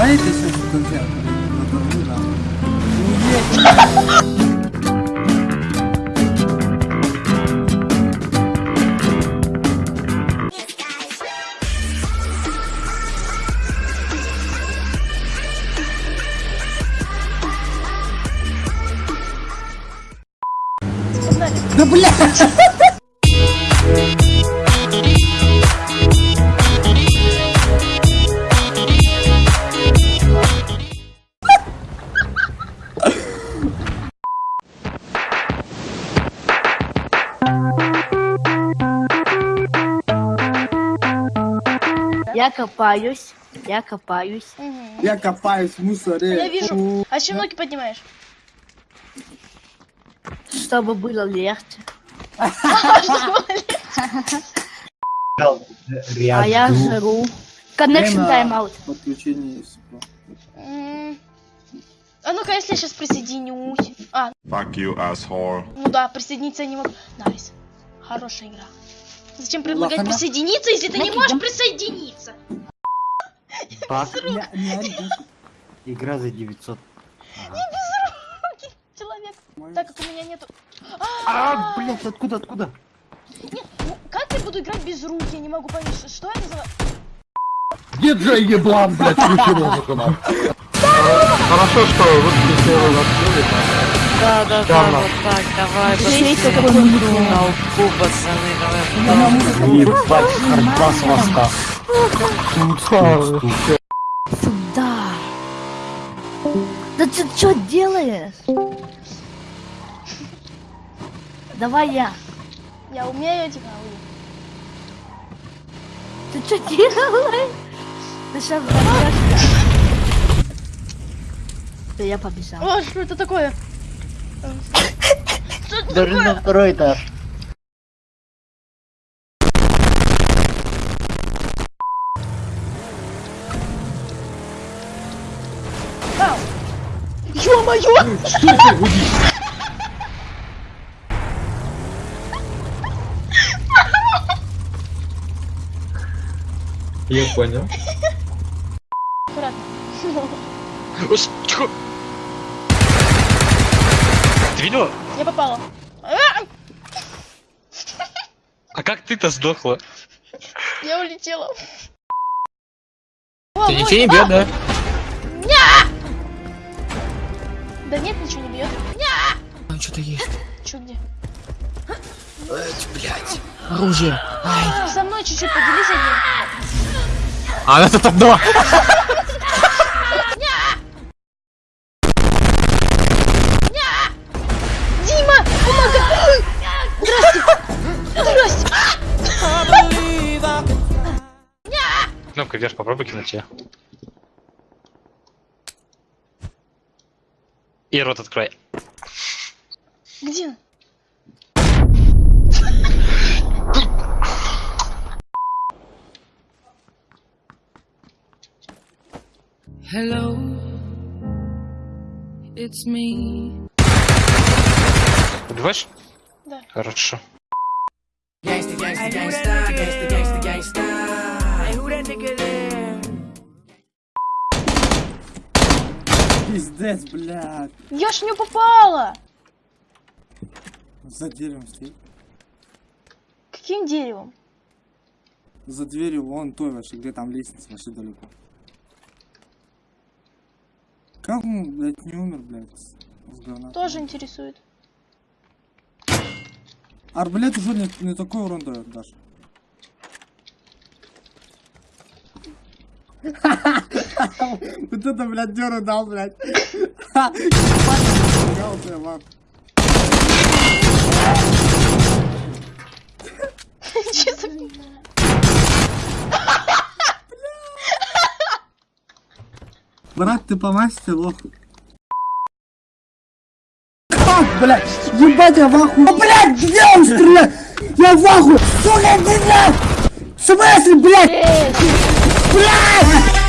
Дайте сейчас в. Да блядь! Я копаюсь, я копаюсь. Мгм. Я копаюсь в мусоре. Я вижу. А чем ноги поднимаешь? Чтобы было легче. А я жру. Connection timeout. Подключение. А ну-ка, если я сейчас присоединюсь. А, Fuck you, asshole. ну да, присоединиться я не могу. Nice. Хорошая игра. Зачем предлагать Лохана. присоединиться, если ты не можешь присоединиться? Не- не ори, Даша. Игра за 900. Человек. Так как у меня нету... А, блять, откуда, откуда? Нет, ну как я буду играть без рук? Я не могу понять, что- я называю. Где Джей Еблан, блядь, включи музыку. Хорошо, что выключили его открыли. Да, да, да, вот так, давай, пацаны, такой микро. толпу, пацаны, давай. Ебать, хардбас воска. Сюда. Да ты что делаешь? Давай я. Я умею типа. Ты что делаешь? Ты сейчас взорвешься. Да я побежал. О, что это такое? Даже на второй этаж. Ё-моё! Я понял. Аккуратно. Ты видела? Я попала. А! А как ты-то сдохла? Я улетела. Ты ничего не бьет, да? Да нет, ничего не бьет. Там что-то есть. Чё где? Блять. Оружие. Ай. Со мной чуть-чуть поделись одним. А, это там два. Здрасте! Здрасте! Кнопка вверх, попробуй кинуть ее. И рот открой. Где? Hello, it's me. Убиваешь? Хорошо. Пиздец, блядь. Я ж не попала! За деревом стоит. Каким деревом? За дверью вон той вообще, где там лестница, вообще далеко. Как он, блядь, не умер, блядь? Тоже интересует. Арбалет уже не, не такой урон дает, Даша. Вот это, блядь, дёру дал, блядь. Брат, ты по масти лох. Как, блядь? Ебать, я в ахуе. А, блядь, где он стреляет? Я в ахуе. Сука, где, блядь? В смысле, блядь? Блядь!